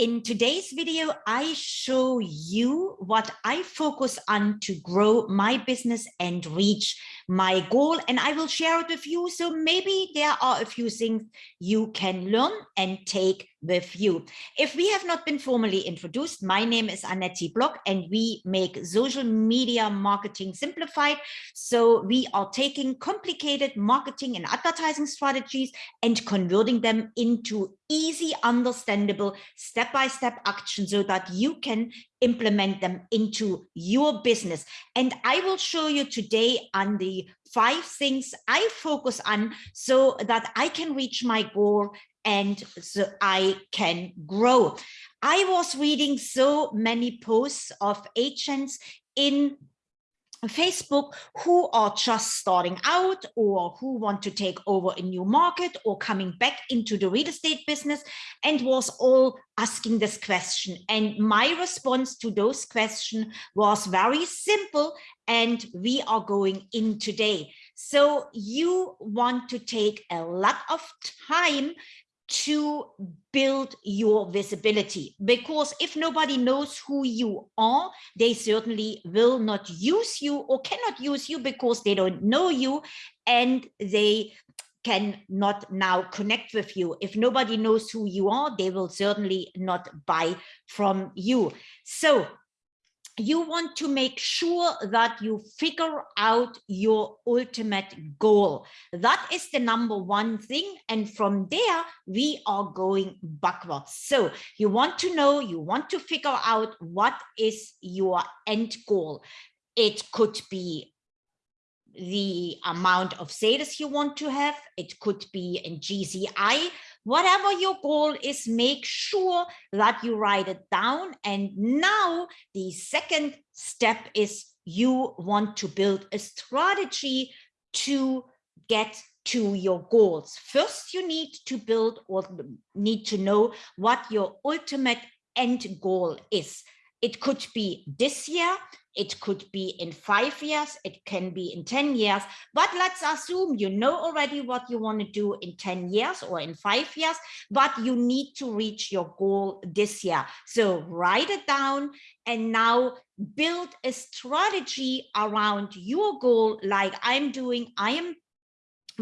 In today's video, I show you what I focus on to grow my business and reach my goal. And I will share it with you. So maybe there are a few things you can learn and take with you. If we have not been formally introduced, my name is Annette Block and we make social media marketing simplified. So we are taking complicated marketing and advertising strategies and converting them into easy, understandable step-by-step -step action so that you can implement them into your business. And I will show you today on the five things I focus on so that I can reach my goal and so I can grow. I was reading so many posts of agents in Facebook who are just starting out or who want to take over a new market or coming back into the real estate business and was all asking this question. And my response to those questions was very simple and we are going in today. So you want to take a lot of time to build your visibility. Because if nobody knows who you are they certainly will not use you or cannot use you because they don't know you and they can not now connect with you. If nobody knows who you are they will certainly not buy from you. So you want to make sure that you figure out your ultimate goal. That is the number one thing. And from there, we are going backwards. So you want to know, you want to figure out what is your end goal. It could be the amount of sales you want to have. It could be in GCI whatever your goal is, make sure that you write it down. And now the second step is you want to build a strategy to get to your goals. First, you need to build or need to know what your ultimate end goal is. It could be this year, it could be in five years, it can be in 10 years, but let's assume you know already what you want to do in 10 years or in five years, but you need to reach your goal this year. So write it down and now build a strategy around your goal like I'm doing. I am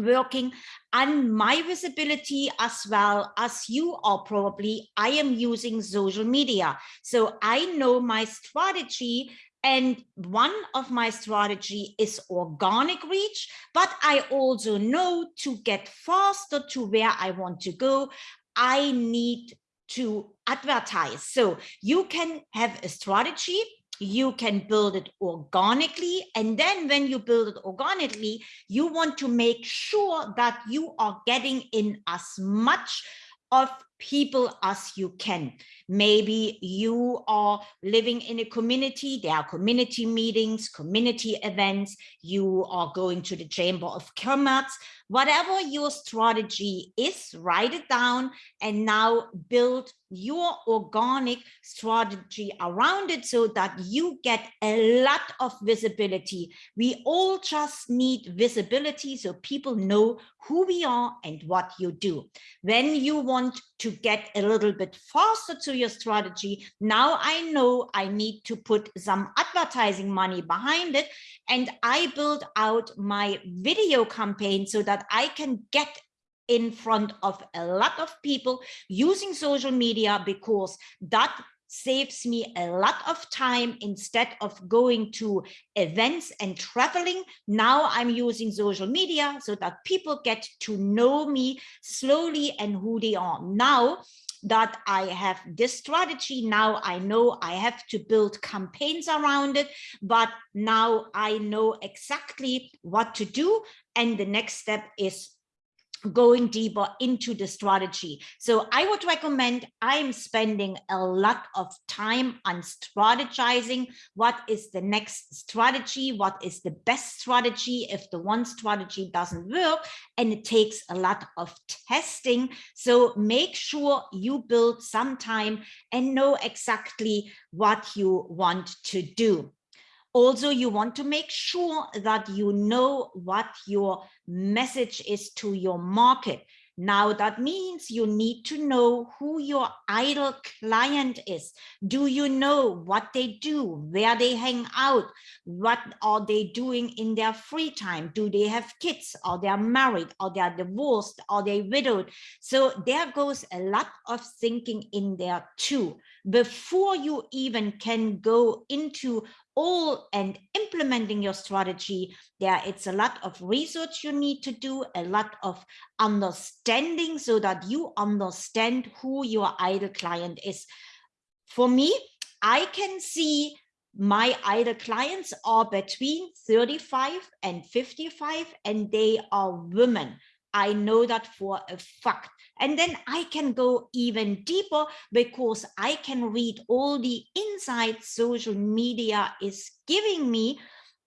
working on my visibility as well as you are probably i am using social media so i know my strategy and one of my strategy is organic reach, but I also know to get faster to where I want to go, I need to advertise. So you can have a strategy, you can build it organically. And then when you build it organically, you want to make sure that you are getting in as much of people as you can. Maybe you are living in a community, there are community meetings, community events, you are going to the Chamber of Commerce, whatever your strategy is, write it down and now build your organic strategy around it so that you get a lot of visibility. We all just need visibility so people know who we are and what you do. When you want to get a little bit faster to your strategy, now I know I need to put some advertising money behind it and I build out my video campaign so that I can get in front of a lot of people using social media because that saves me a lot of time instead of going to events and traveling. Now I'm using social media so that people get to know me slowly and who they are. Now that I have this strategy. Now I know I have to build campaigns around it, but now I know exactly what to do. And the next step is going deeper into the strategy. So I would recommend I'm spending a lot of time on strategizing what is the next strategy, what is the best strategy if the one strategy doesn't work and it takes a lot of testing. So make sure you build some time and know exactly what you want to do. Also, you want to make sure that you know what your message is to your market. Now that means you need to know who your ideal client is. Do you know what they do, where they hang out, what are they doing in their free time? Do they have kids or they are married or they are divorced or they widowed? So there goes a lot of thinking in there too. Before you even can go into all and implementing your strategy there it's a lot of research you need to do a lot of understanding so that you understand who your ideal client is for me i can see my ideal clients are between 35 and 55 and they are women I know that for a fact. And then I can go even deeper because I can read all the insights social media is giving me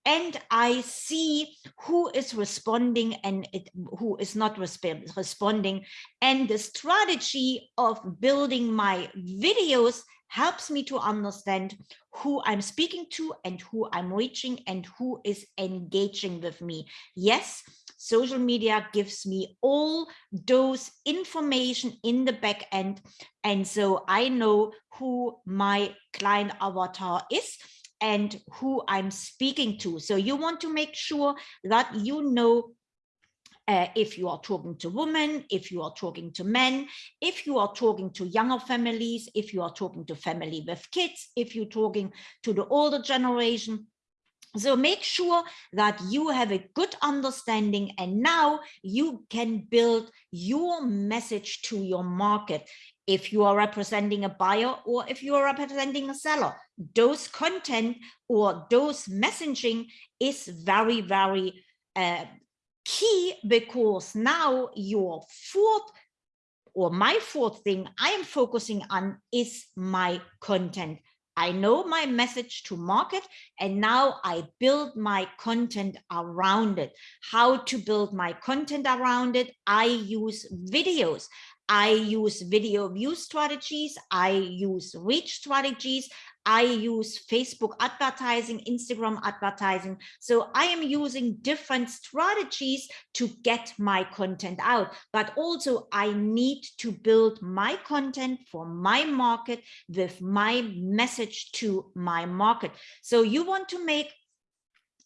and I see who is responding and it, who is not resp responding. And the strategy of building my videos helps me to understand who I'm speaking to and who I'm reaching and who is engaging with me. Yes, social media gives me all those information in the back end. And so I know who my client avatar is and who I'm speaking to. So you want to make sure that you know uh, if you are talking to women, if you are talking to men, if you are talking to younger families, if you are talking to family with kids, if you're talking to the older generation, so make sure that you have a good understanding and now you can build your message to your market. If you are representing a buyer or if you are representing a seller, those content or those messaging is very, very uh, key because now your fourth or my fourth thing I am focusing on is my content. I know my message to market and now I build my content around it. How to build my content around it? I use videos. I use video view strategies. I use reach strategies. I use Facebook advertising, Instagram advertising. So I am using different strategies to get my content out, but also I need to build my content for my market with my message to my market. So you want to make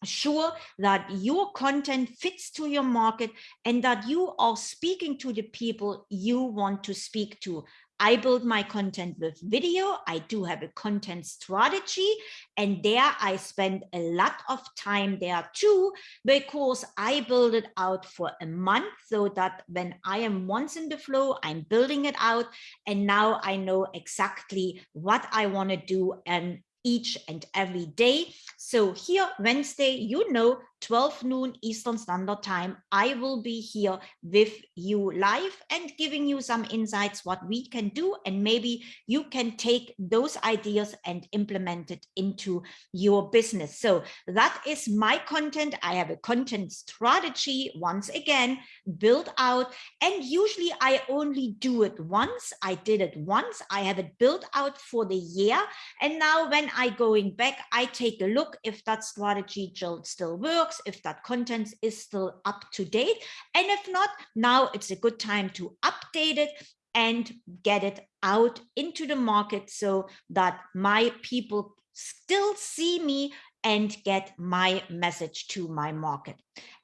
sure that your content fits to your market and that you are speaking to the people you want to speak to. I build my content with video. I do have a content strategy and there I spend a lot of time there too, because I build it out for a month so that when I am once in the flow, I'm building it out. And now I know exactly what I want to do and each and every day. So here Wednesday, you know, 12 noon Eastern Standard Time, I will be here with you live and giving you some insights what we can do and maybe you can take those ideas and implement it into your business. So that is my content. I have a content strategy once again built out and usually I only do it once. I did it once. I have it built out for the year and now when I going back, I take a look if that strategy still works if that content is still up to date. And if not, now it's a good time to update it and get it out into the market so that my people still see me and get my message to my market.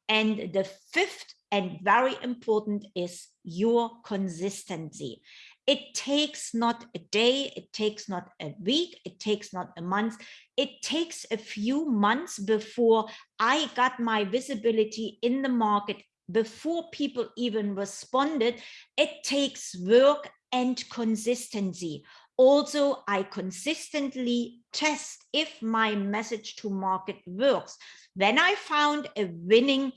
And the fifth and very important is your consistency. It takes not a day, it takes not a week, it takes not a month. It takes a few months before I got my visibility in the market, before people even responded. It takes work and consistency. Also, I consistently test if my message to market works. When I found a winning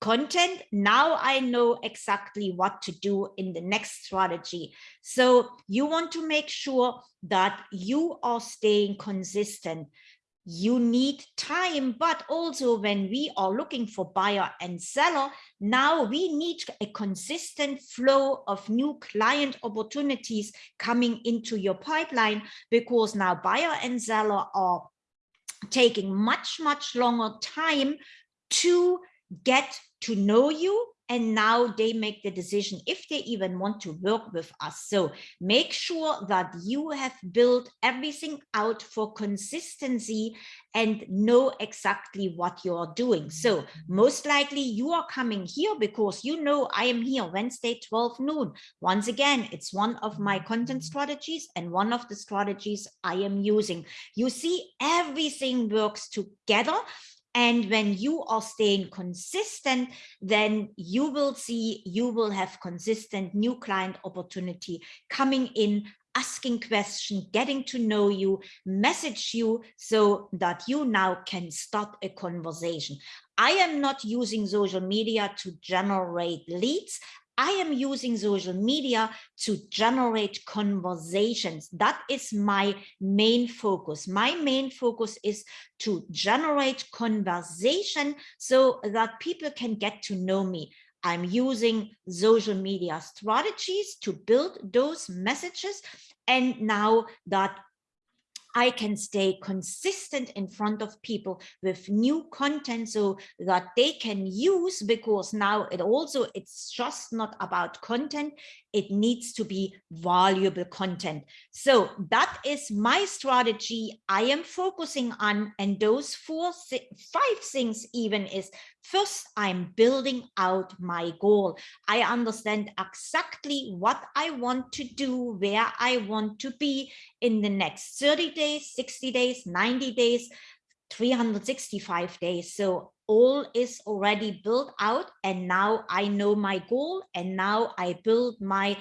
content, now I know exactly what to do in the next strategy. So you want to make sure that you are staying consistent. You need time, but also when we are looking for buyer and seller, now we need a consistent flow of new client opportunities coming into your pipeline because now buyer and seller are taking much, much longer time to get to know you, and now they make the decision if they even want to work with us. So make sure that you have built everything out for consistency and know exactly what you're doing. So most likely you are coming here because you know I am here Wednesday, 12 noon. Once again, it's one of my content strategies and one of the strategies I am using. You see, everything works together and when you are staying consistent, then you will see, you will have consistent new client opportunity coming in, asking questions, getting to know you, message you so that you now can start a conversation. I am not using social media to generate leads. I am using social media to generate conversations. That is my main focus. My main focus is to generate conversation so that people can get to know me. I'm using social media strategies to build those messages. And now that I can stay consistent in front of people with new content so that they can use because now it also it's just not about content it needs to be valuable content so that is my strategy I am focusing on and those four five things even is First, I'm building out my goal. I understand exactly what I want to do, where I want to be in the next 30 days, 60 days, 90 days, 365 days. So all is already built out and now I know my goal and now I build my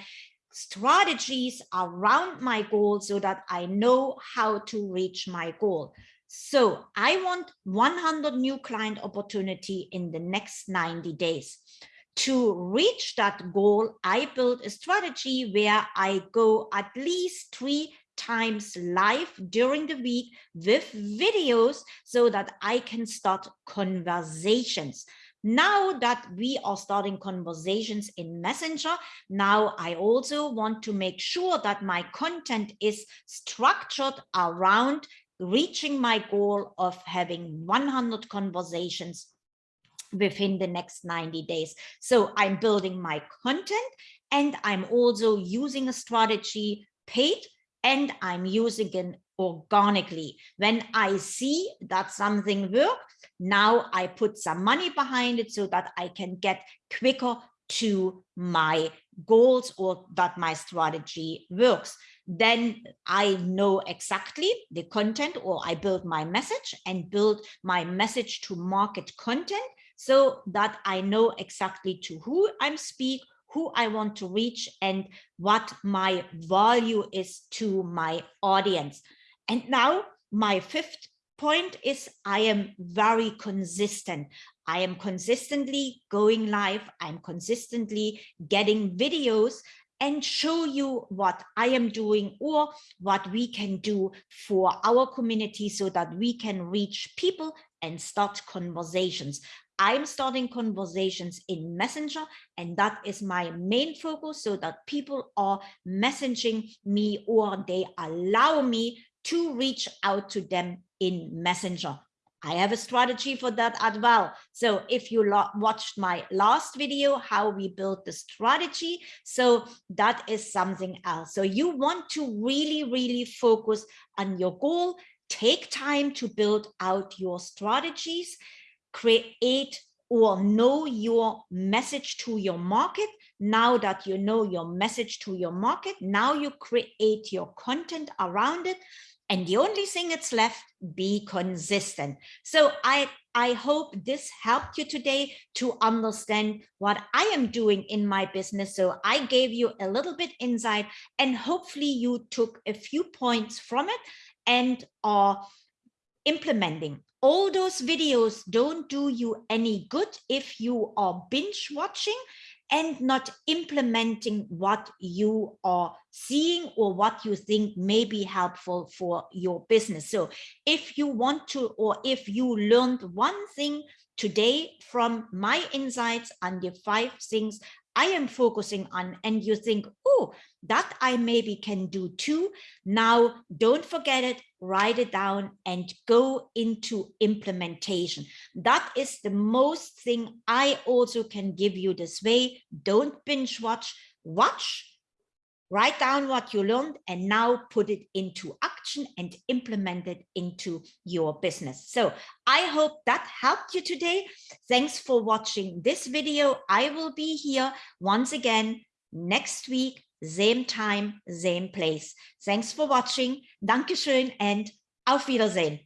strategies around my goal so that I know how to reach my goal. So I want 100 new client opportunity in the next 90 days. To reach that goal, I build a strategy where I go at least three times live during the week with videos so that I can start conversations. Now that we are starting conversations in Messenger, now I also want to make sure that my content is structured around reaching my goal of having 100 conversations within the next 90 days. So I'm building my content and I'm also using a strategy paid and I'm using it organically. When I see that something works, now I put some money behind it so that I can get quicker to my goals or that my strategy works then I know exactly the content or I build my message and build my message to market content so that I know exactly to who I'm speak, who I want to reach and what my value is to my audience. And now my fifth point is I am very consistent. I am consistently going live. I'm consistently getting videos and show you what I am doing or what we can do for our community so that we can reach people and start conversations. I'm starting conversations in Messenger, and that is my main focus so that people are messaging me or they allow me to reach out to them in Messenger. I have a strategy for that as well. So if you watched my last video, how we built the strategy, so that is something else. So you want to really, really focus on your goal, take time to build out your strategies, create or know your message to your market. Now that you know your message to your market, now you create your content around it and the only thing that's left, be consistent. So I, I hope this helped you today to understand what I am doing in my business. So I gave you a little bit insight and hopefully you took a few points from it and are implementing. All those videos don't do you any good if you are binge watching and not implementing what you are seeing or what you think may be helpful for your business. So if you want to, or if you learned one thing today from my insights on the five things I am focusing on, and you think, oh, that I maybe can do too. Now, don't forget it, write it down and go into implementation. That is the most thing I also can give you this way. Don't binge watch, watch, write down what you learned and now put it into action and implement it into your business. So I hope that helped you today. Thanks for watching this video. I will be here once again next week, same time, same place. Thanks for watching. Dankeschön and auf Wiedersehen.